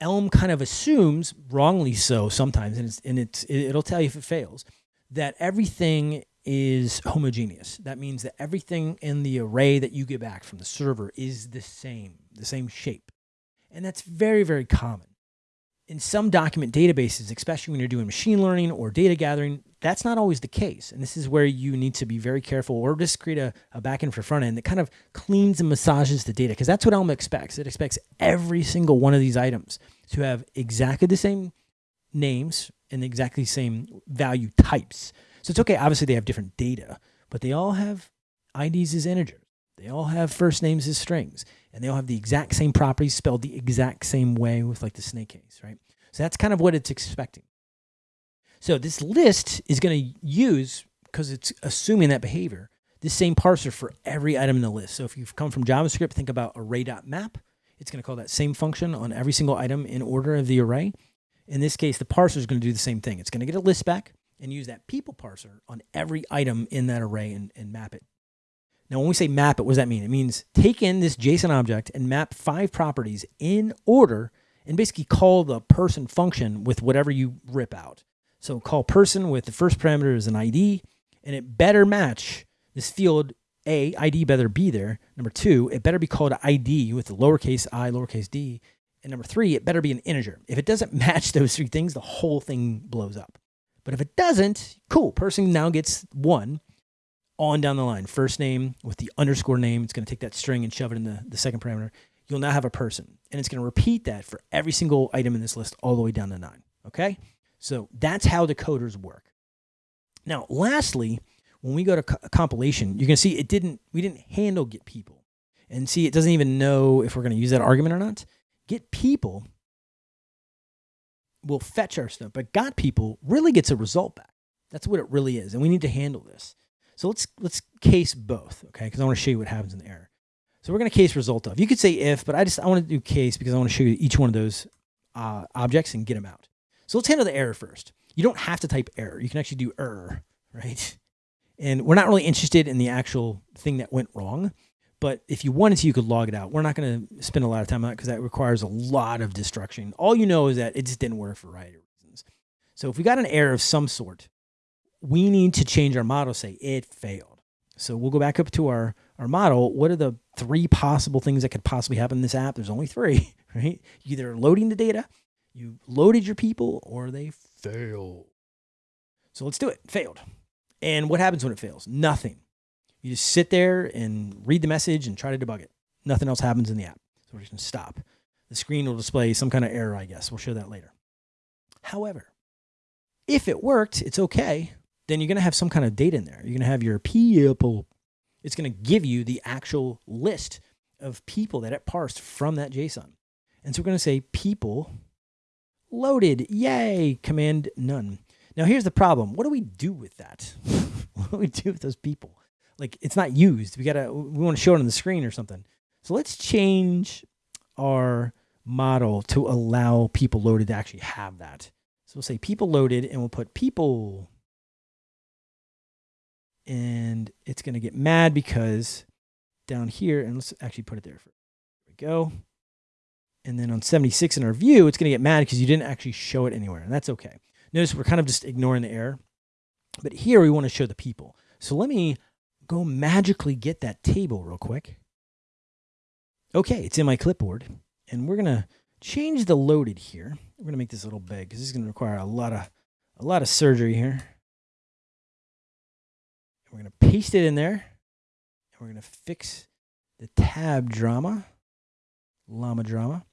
Elm kind of assumes, wrongly so sometimes, and, it's, and it's, it'll tell you if it fails, that everything is homogeneous. That means that everything in the array that you get back from the server is the same, the same shape. And that's very, very common. In some document databases, especially when you're doing machine learning or data gathering, that's not always the case. And this is where you need to be very careful or just create a, a backend for front end that kind of cleans and massages the data because that's what Elm expects. It expects every single one of these items to have exactly the same names and exactly the same value types. So it's okay. Obviously, they have different data, but they all have IDs as integers. They all have first names as strings, and they all have the exact same properties spelled the exact same way with like the snake case, right? So that's kind of what it's expecting. So this list is going to use, because it's assuming that behavior, this same parser for every item in the list. So if you've come from JavaScript, think about array.map. It's going to call that same function on every single item in order of the array. In this case, the parser is going to do the same thing. It's going to get a list back and use that people parser on every item in that array and, and map it. Now, when we say map it, what does that mean? It means take in this JSON object and map five properties in order and basically call the person function with whatever you rip out. So call person with the first parameter as an ID, and it better match this field A, ID better be there. Number two, it better be called ID with the lowercase i, lowercase d. And number three, it better be an integer. If it doesn't [laughs] match those three things, the whole thing blows up. But if it doesn't, cool, person now gets one on down the line. First name with the underscore name. It's going to take that string and shove it in the, the second parameter. You'll now have a person. And it's going to repeat that for every single item in this list all the way down to nine. Okay? So that's how decoders work. Now, lastly, when we go to co compilation, you can see it didn't, we didn't handle get people. And see, it doesn't even know if we're going to use that argument or not. Get people, will fetch our stuff, but got people really gets a result back. That's what it really is, and we need to handle this. So let's let's case both, okay? Because I want to show you what happens in the error. So we're going to case result of. You could say if, but I just I want to do case because I want to show you each one of those uh, objects and get them out. So let's handle the error first. You don't have to type error. You can actually do error, [laughs] right? And we're not really interested in the actual thing that went wrong. But if you wanted to, you could log it out. We're not going to spend a lot of time on that because that requires a lot of destruction. All you know is that it just didn't work for a variety of reasons. So if we got an error of some sort, we need to change our model, say it failed. So we'll go back up to our, our model. What are the three possible things that could possibly happen in this app? There's only three, [laughs] right? Either loading the data, you loaded your people, or they fail. So let's do it. Failed. And what happens when it fails? Nothing. You just sit there and read the message and try to debug it. Nothing else happens in the app. So we're just going to stop. The screen will display some kind of error, I guess. We'll show that later. However, if it worked, it's okay. Then you're going to have some kind of data in there. You're going to have your people. It's going to give you the actual list of people that it parsed from that JSON. And so we're going to say people loaded. Yay. Command none. Now here's the problem. What do we do with that? [laughs] what do we do with those people? like it's not used. We gotta we want to show it on the screen or something. So let's change our model to allow people loaded to actually have that. So we'll say people loaded and we'll put people and it's going to get mad because down here and let's actually put it there. For, there we go. And then on 76 in our view, it's going to get mad because you didn't actually show it anywhere. And that's okay. Notice we're kind of just ignoring the error. But here we want to show the people. So let me go magically get that table real quick. Okay, it's in my clipboard. And we're going to change the loaded here. We're going to make this a little big because this is going to require a lot of a lot of surgery here. We're going to paste it in there. And we're going to fix the tab drama, llama drama.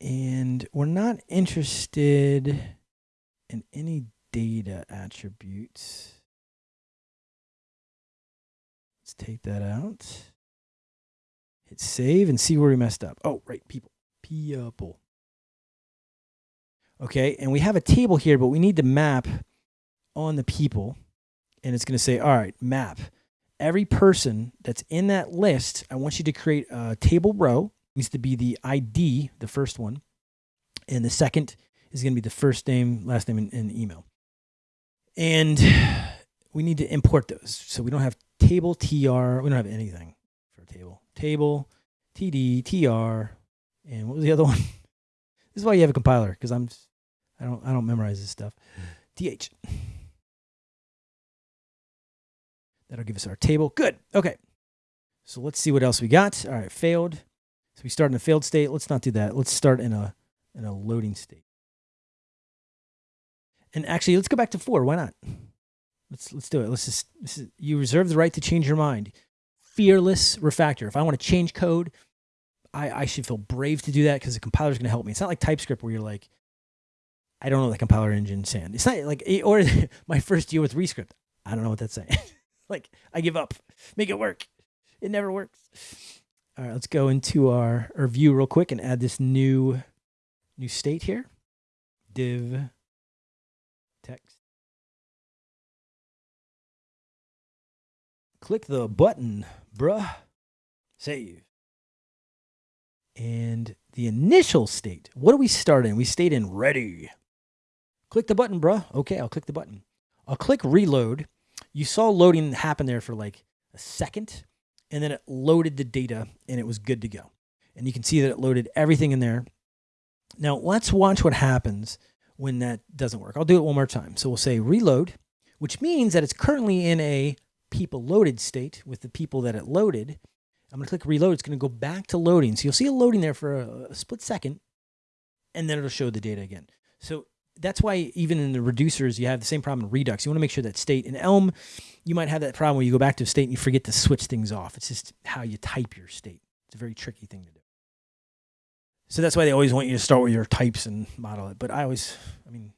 And we're not interested in any data attributes. Let's take that out. Hit save and see where we messed up. Oh, right, people. People. Okay, and we have a table here, but we need to map on the people. And it's going to say, all right, map. Every person that's in that list, I want you to create a table row. It needs to be the ID, the first one. And the second is going to be the first name, last name, and, and email. And we need to import those. So we don't have table tr. We don't have anything for table. Table td tr. And what was the other one? [laughs] this is why you have a compiler because I'm I don't I don't memorize this stuff. Mm. th. That'll give us our table. Good. Okay. So let's see what else we got. All right, failed. So we start in a failed state. Let's not do that. Let's start in a in a loading state. And actually, let's go back to four. Why not? Let's let's do it. Let's just is, you reserve the right to change your mind. Fearless refactor. If I want to change code, I, I should feel brave to do that because the compiler is going to help me. It's not like TypeScript where you're like, I don't know the compiler engine saying. It's not like eh, or [laughs] my first deal with Rescript. I don't know what that's saying. [laughs] like I give up. Make it work. It never works. All right, let's go into our, our view real quick and add this new new state here. Div text. Click the button, bruh. Save. And the initial state, what do we start in? We stayed in ready. Click the button, bruh. Okay, I'll click the button. I'll click reload. You saw loading happen there for like a second, and then it loaded the data and it was good to go. And you can see that it loaded everything in there. Now let's watch what happens when that doesn't work. I'll do it one more time. So we'll say reload, which means that it's currently in a people loaded state with the people that it loaded. I'm to click reload. It's to go back to loading. So you'll see a loading there for a, a split second, and then it'll show the data again. So that's why even in the reducers, you have the same problem in Redux. You want to make sure that state in Elm, you might have that problem where you go back to a state and you forget to switch things off. It's just how you type your state. It's a very tricky thing to do. So that's why they always want you to start with your types and model it. But I always, I mean,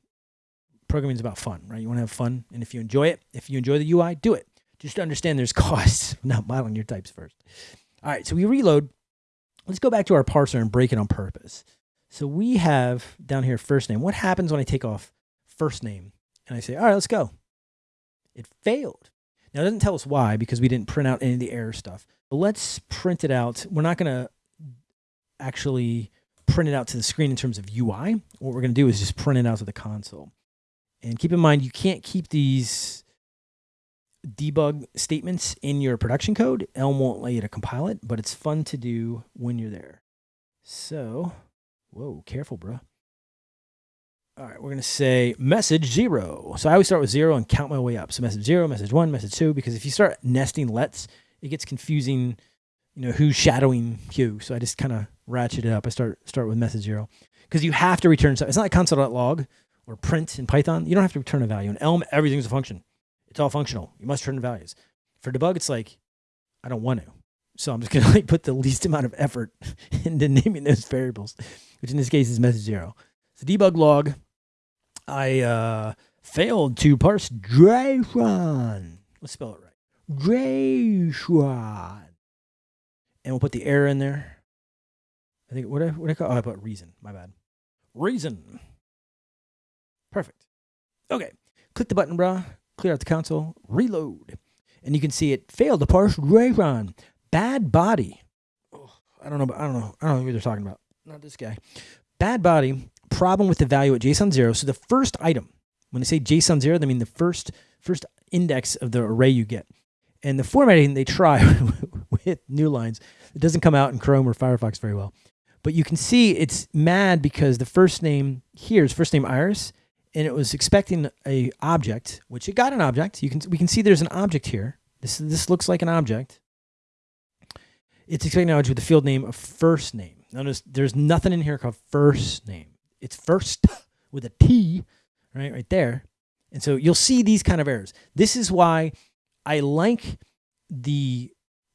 programming is about fun, right? You want to have fun. And if you enjoy it, if you enjoy the UI, do it just understand there's [laughs] costs, not modeling your types first. All right, so we reload. Let's go back to our parser and break it on purpose. So we have down here first name. What happens when I take off first name and I say, all right, let's go? It failed. Now it doesn't tell us why because we didn't print out any of the error stuff. But let's print it out. We're not going to actually print it out to the screen in terms of UI. What we're going to do is just print it out to the console. And keep in mind, you can't keep these debug statements in your production code. Elm won't let you to compile it, but it's fun to do when you're there. So, whoa, careful, bro. All right, we're going to say message zero. So I always start with zero and count my way up. So message zero, message one, message two, because if you start nesting lets, it gets confusing, you know, who's shadowing who. So I just kind of ratchet it up. I start start with message zero because you have to return. Something. It's not like console.log or print in Python. You don't have to return a value. In Elm, everything's a function. It's all functional. You must return values. For debug, it's like, I don't want to. So I'm just going [laughs] to like put the least amount of effort [laughs] into naming those variables, which in this case is message zero. So debug log, I uh, failed to parse JSON. Let's spell it right. JSON. And we'll put the error in there. I think, what I, what I call, oh, I put reason. My bad. Reason. Perfect. Okay. Click the button, brah clear out the console, reload. And you can see it failed to parse JSON. Bad body. Oh, I don't know. I don't know. I don't know who they're talking about. Not this guy. Bad body. Problem with the value at JSON zero. So the first item, when they say JSON zero, they mean the first first index of the array you get. And the formatting they try [laughs] with new lines, it doesn't come out in Chrome or Firefox very well. But you can see it's mad because the first name here is first name Iris, and it was expecting a object, which it got an object. You can we can see there's an object here. This this looks like an object. It's an object with the field name of first name. Notice there's nothing in here called first name. It's first [laughs] with a T, right, right there. And so you'll see these kind of errors. This is why I like the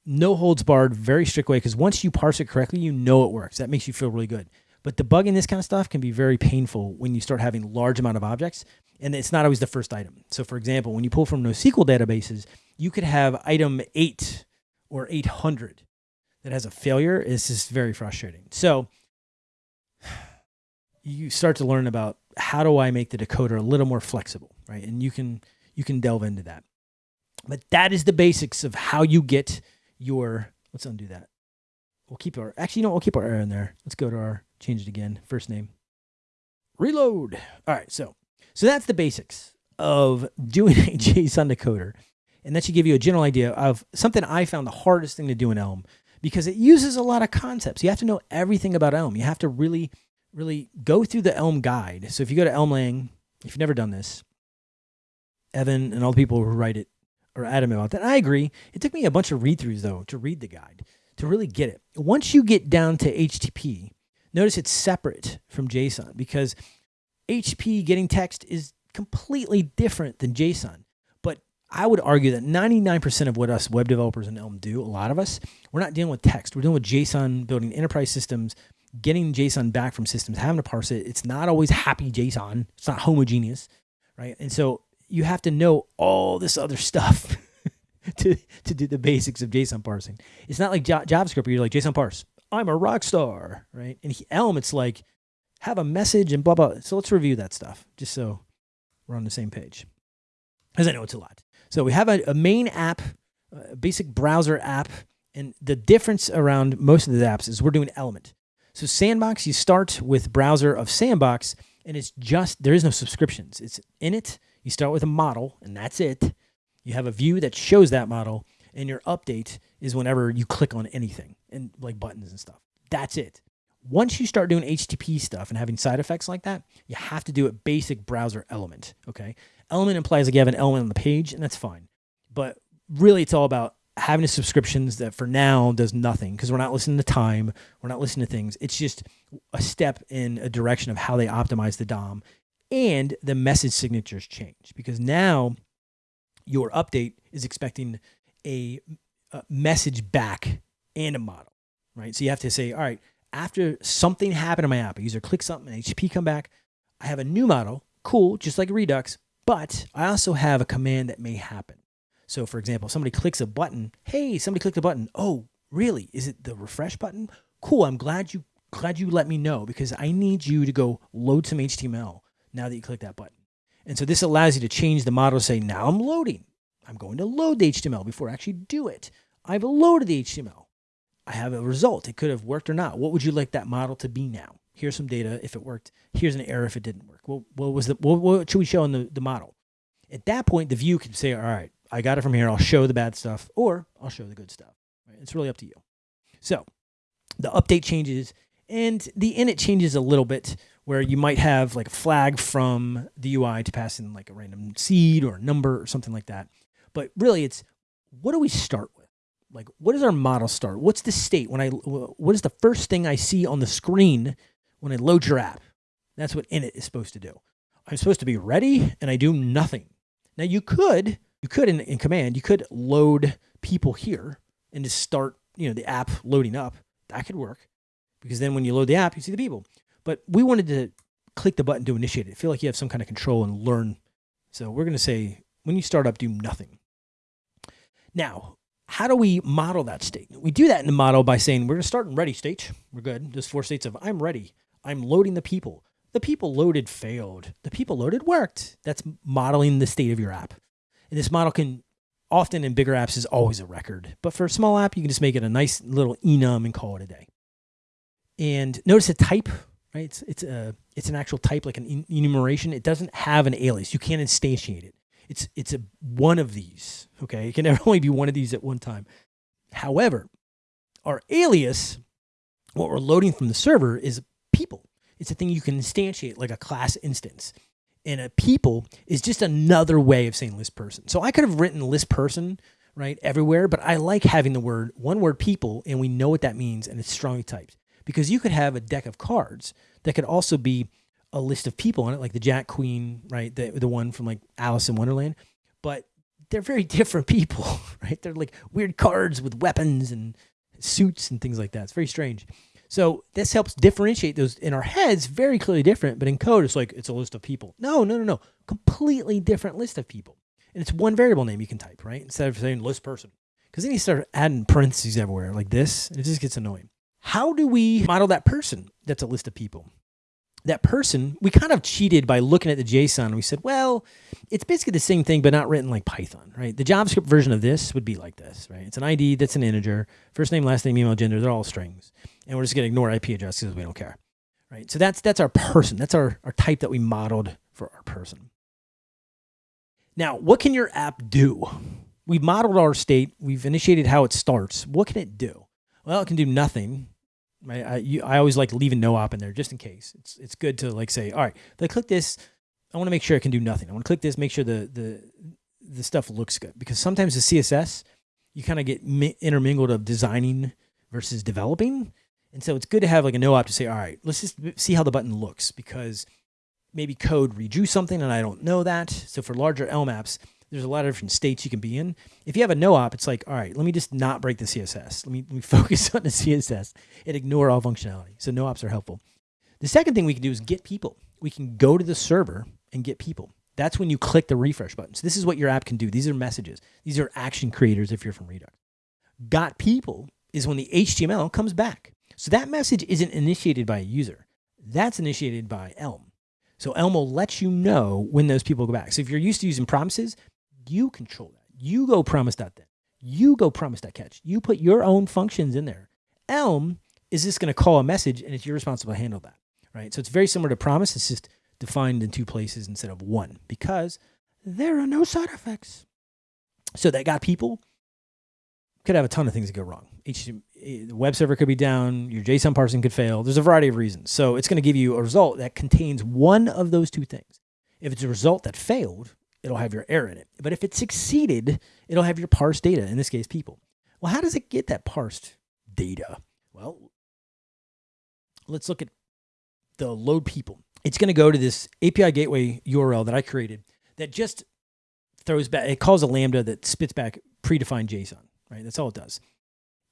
no holds barred, very strict way because once you parse it correctly, you know it works. That makes you feel really good. But debugging this kind of stuff can be very painful when you start having large amount of objects and it's not always the first item. So for example, when you pull from NoSQL databases, you could have item 8 or 800 that has a failure. is just very frustrating. So you start to learn about how do I make the decoder a little more flexible, right? And you can you can delve into that. But that is the basics of how you get your let's undo that. We'll keep our actually you know we'll keep our error in there. Let's go to our change it again. First name. Reload. All right, so so that's the basics of doing [laughs] a JSON decoder. And that should give you a general idea of something I found the hardest thing to do in Elm because it uses a lot of concepts. You have to know everything about Elm. You have to really, really go through the Elm guide. So if you go to Elmlang, if you've never done this, Evan and all the people who write it are adamant about that. I agree. It took me a bunch of read throughs though to read the guide to really get it. Once you get down to HTTP, Notice it's separate from JSON because HTTP getting text is completely different than JSON. I would argue that 99% of what us web developers in Elm do, a lot of us, we're not dealing with text. We're dealing with JSON, building enterprise systems, getting JSON back from systems, having to parse it. It's not always happy JSON. It's not homogeneous, right? And so you have to know all this other stuff [laughs] to, to do the basics of JSON parsing. It's not like JavaScript where you're like JSON parse. I'm a rock star, right? And Elm, it's like have a message and blah blah. So let's review that stuff just so we're on the same page, because I know it's a lot. So we have a, a main app, a basic browser app, and the difference around most of the apps is we're doing Element. So Sandbox, you start with browser of Sandbox, and it's just there is no subscriptions. It's in it. You start with a model, and that's it. You have a view that shows that model, and your update is whenever you click on anything and like buttons and stuff. That's it. Once you start doing HTTP stuff and having side effects like that, you have to do a basic browser element. Okay. Element implies like you have an element on the page, and that's fine. But really, it's all about having subscriptions that for now does nothing because we're not listening to time, we're not listening to things. It's just a step in a direction of how they optimize the DOM and the message signatures change because now your update is expecting a, a message back and a model, right? So you have to say, all right, after something happened in my app, a user clicks something, and HTTP come back, I have a new model, cool, just like Redux, but I also have a command that may happen. So for example, somebody clicks a button, hey, somebody clicked a button. Oh, really? Is it the refresh button? Cool, I'm glad you glad you let me know because I need you to go load some HTML now that you click that button. And so this allows you to change the model to say, now I'm loading. I'm going to load the HTML before I actually do it. I've loaded the HTML. I have a result. It could have worked or not. What would you like that model to be now? Here's some data if it worked. Here's an error if it didn't work. Well, what was the what, what should we show in the, the model? At that point, the view can say, all right, I got it from here. I'll show the bad stuff or I'll show the good stuff. Right? It's really up to you. So the update changes and the init changes a little bit where you might have like a flag from the UI to pass in like a random seed or a number or something like that. But really it's what do we start with? Like what does our model start? What's the state when I what is the first thing I see on the screen when I load your app? That's what init is supposed to do. I'm supposed to be ready and I do nothing. Now you could you could in, in command, you could load people here and just start, you know, the app loading up. That could work because then when you load the app, you see the people. But we wanted to click the button to initiate it. Feel like you have some kind of control and learn. So we're going to say when you start up, do nothing. Now, how do we model that state? We do that in the model by saying we're going to start in ready state. We're good. There's four states of I'm ready. I'm loading the people. The people loaded failed. The people loaded worked. That's modeling the state of your app. And this model can often in bigger apps is always a record. But for a small app, you can just make it a nice little enum and call it a day. And notice a type, right? It's, it's, a, it's an actual type, like an enumeration. It doesn't have an alias. You can't instantiate it. It's, it's a one of these, okay? It can [laughs] only be one of these at one time. However, our alias, what we're loading from the server is. It's a thing you can instantiate like a class instance. And a people is just another way of saying list person. So I could have written list person, right, everywhere, but I like having the word, one word people, and we know what that means, and it's strongly typed because you could have a deck of cards that could also be a list of people on it, like the Jack Queen, right? The, the one from like Alice in Wonderland. But they're very [laughs] different people, [laughs] right? They're like weird cards with weapons and suits and things like that. It's very strange. So this helps differentiate those in our heads, very clearly different, but in code, it's like it's a list of people. No, no, no, no. Completely different list of people. And it's one variable name you can type, right? Instead of saying list person. Because then you start adding parentheses everywhere like this, it just gets annoying. How do we model that person that's a list of people? That person, we kind of cheated by looking at the JSON and we said, well, it's basically the same thing, but not written like Python, right? The JavaScript version of this would be like this, right? It's an ID that's an integer, first name, last name, email, gender, they're all strings. And we're just going to ignore IP address because we don't care, right? So that's, that's our person. That's our, our type that we modeled for our person. Now, what can your app do? We've modeled our state. We've initiated how it starts. What can it do? Well, it can do nothing I, I, you, I always like leaving no op in there just in case. It's it's good to like say, all right, if I click this, I want to make sure it can do nothing. I want to click this, make sure the the the stuff looks good because sometimes the CSS you kind of get intermingled of designing versus developing, and so it's good to have like a no op to say, all right, let's just see how the button looks because maybe code redrew something and I don't know that. So for larger Elm apps, there's a lot of different states you can be in. If you have a no op, it's like, all right, let me just not break the CSS. Let me, let me [laughs] focus on the CSS and ignore all functionality. So no ops are helpful. The second thing we can do is get people. We can go to the server and get people. That's when you click the refresh button. So this is what your app can do. These are messages. These are action creators if you're from Redux. Got people is when the HTML comes back. So that message isn't initiated by a user. That's initiated by Elm. So Elm will let you know when those people go back. So if you're used to using promises, you control that. You go promise that then. You go promise that catch. You put your own functions in there. Elm is just going to call a message and it's your responsibility to handle that, right? So it's very similar to promise. It's just defined in two places instead of one because there are no side effects. So that got people could have a ton of things that go wrong. The web server could be down, your JSON parsing could fail. There's a variety of reasons. So it's going to give you a result that contains one of those two things. If it's a result that failed, it'll have your error in it. But if it succeeded, it'll have your parsed data, in this case, people. Well, how does it get that parsed data? Well, let's look at the load people. It's going to go to this API gateway URL that I created that just throws back, it calls a Lambda that spits back predefined JSON, right? That's all it does.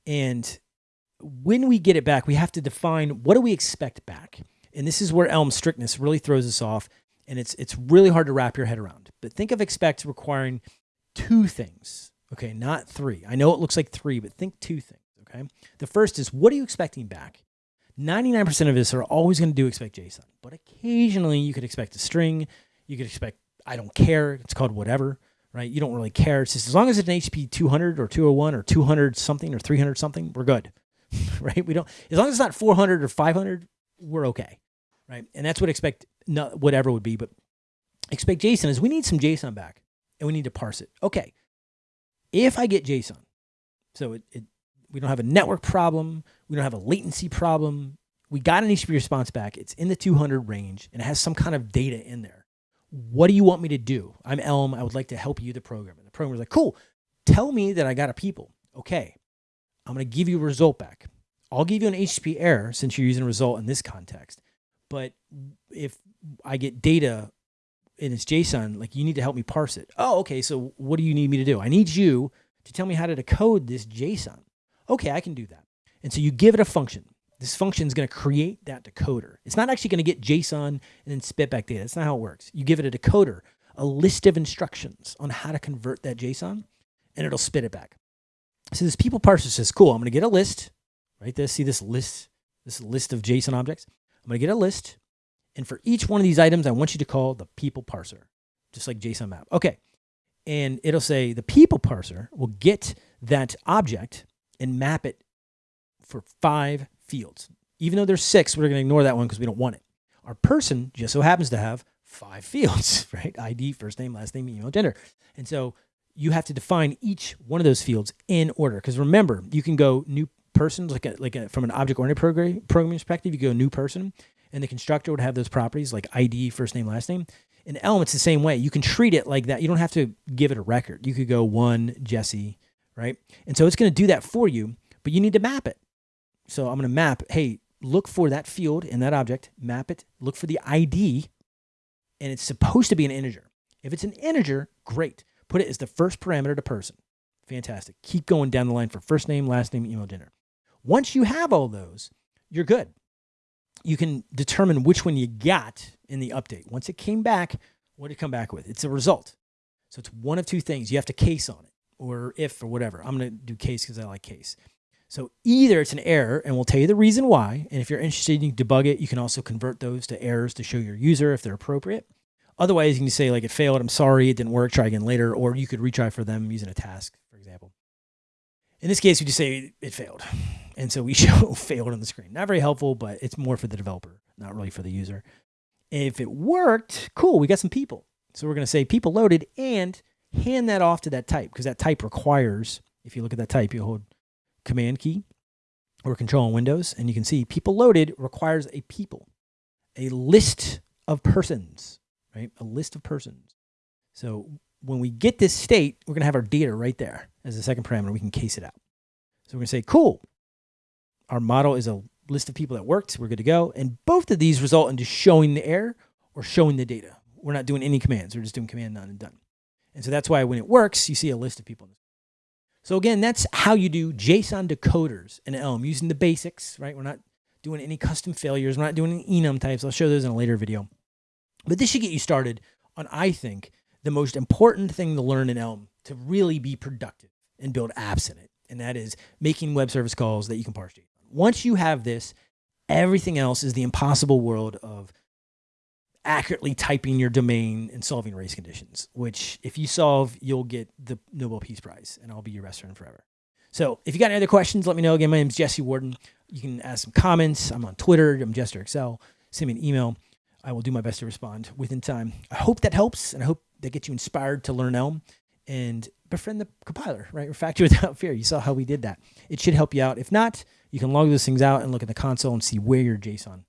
And when we get it back, we have to define what do we expect back? And this is where Elm strictness really throws us off and it's it's really hard to wrap your head around. But think of expect requiring two things, okay, not three. I know it looks like three, but think two things, okay? The first is what are you expecting back? 99% of us are always going to do expect JSON, but occasionally you could expect a string. You could expect, I don't care. It's called whatever, right? You don't really care. It's just as long as it's an HTTP 200 or 201 or 200 something or 300 something, we're good, [laughs] right? We don't, as long as it's not 400 or 500, we're okay, right? And that's what expect, not whatever would be, but expect JSON is we need some JSON back and we need to parse it. Okay. If I get JSON, so it, it we don't have a network problem. We don't have a latency problem. We got an HTTP response back. It's in the 200 range and it has some kind of data in there. What do you want me to do? I'm Elm. I would like to help you, the programmer. The programmer's like, cool. Tell me that I got a people. Okay. I'm going to give you a result back. I'll give you an HTTP error since you're using a result in this context. But if I get data in its JSON, like you need to help me parse it. Oh, okay. So what do you need me to do? I need you to tell me how to decode this JSON. Okay, I can do that. And so you give it a function. This function is going to create that decoder. It's not actually going to get JSON and then spit back data. That's not how it works. You give it a decoder, a list of instructions on how to convert that JSON, and it'll spit it back. So this people parser says, cool, I'm going to get a list, right? This, see this list, this list of JSON objects. I'm going to get a list. And for each one of these items, I want you to call the people parser, just like JSON map. Okay. And it'll say the people parser will get that object and map it for five fields. Even though there's six, we're going to ignore that one because we don't want it. Our person just so happens to have five [laughs] fields, right? ID, first name, last name, email, gender. And so you have to define each one of those fields in order. Because remember, you can go new person, like a, like a, from an object-oriented program, programming perspective, you go new person, and the constructor would have those properties like ID, first name, last name. In Elm, it's the same way. You can treat it like that. You don't have to give it a record. You could go one Jesse, right? And so it's going to do that for you, but you need to map it. So I'm going to map, hey, look for that field in that object, map it, look for the ID, and it's supposed to be an integer. If it's an integer, great. Put it as the first parameter to person. Fantastic. Keep going down the line for first name, last name, email, gender. Once you have all those, you're good. You can determine which one you got in the update. Once it came back, what did it come back with? It's a result. So it's one of two things. You have to case on it or if or whatever. I'm going to do case because I like case. So either it's an error and we'll tell you the reason why. And if you're interested, can debug it. You can also convert those to errors to show your user if they're appropriate. Otherwise, you can say like it failed. I'm sorry, it didn't work. Try again later. Or you could retry for them using a task, for example. In this case, we just say it failed. And so we [laughs] show failed on the screen. Not very helpful, but it's more for the developer, not really for the user. If it worked, cool, we got some people. So we're going to say people loaded and hand that off to that type because that type requires, if you look at that type, you'll hold command key or control on Windows and you can see people loaded requires a people, a list of persons, right? A list of persons. So when we get this state, we're going to have our data right there as a second parameter. We can case it out. So we're going to say, cool. Our model is a list of people that worked. We're good to go. And both of these result in just showing the error or showing the data. We're not doing any commands. We're just doing command none and done. And so that's why when it works, you see a list of people. So again, that's how you do JSON decoders in Elm using the basics, right? We're not doing any custom failures. We're not doing any enum types. I'll show those in a later video. But this should get you started on, I think, the most important thing to learn in Elm to really be productive and build apps in it. And that is making web service calls that you can parse JSON. Once you have this, everything else is the impossible world of accurately typing your domain and solving race conditions, which if you solve, you'll get the Nobel Peace Prize and I'll be your friend forever. So if you got any other questions, let me know. Again, my name is Jesse Warden. You can ask some comments. I'm on Twitter. I'm JesterXL. Send me an email. I will do my best to respond within time. I hope that helps and I hope that gets you inspired to learn Elm and befriend the compiler, right? Refactor [laughs] without fear. You saw how we did that. It should help you out. If not, you can log those things out and look at the console and see where your JSON.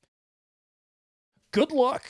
Good luck.